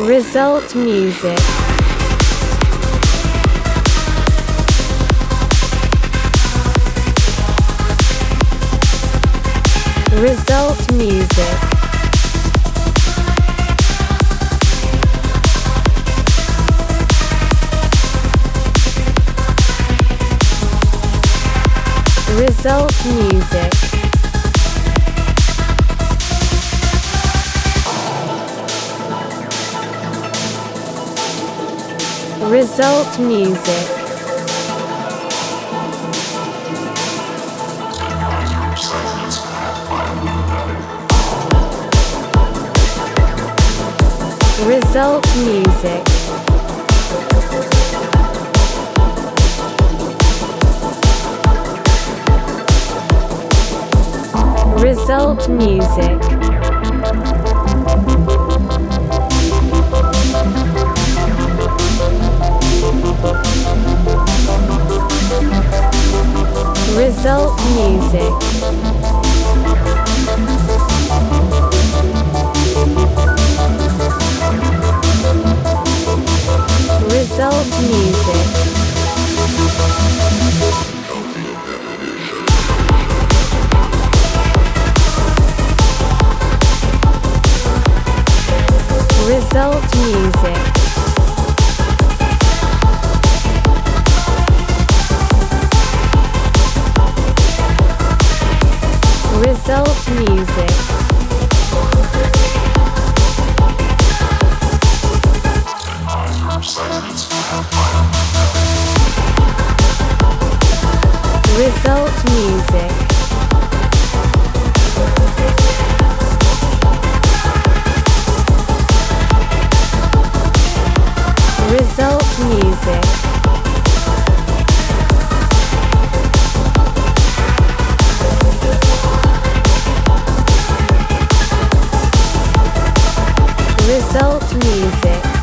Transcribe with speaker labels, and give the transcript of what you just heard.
Speaker 1: Result music. Result music. Result music. Result music. Result music. Result music. Result music. Result music. Result music. Music. Result music. Result music. Result music.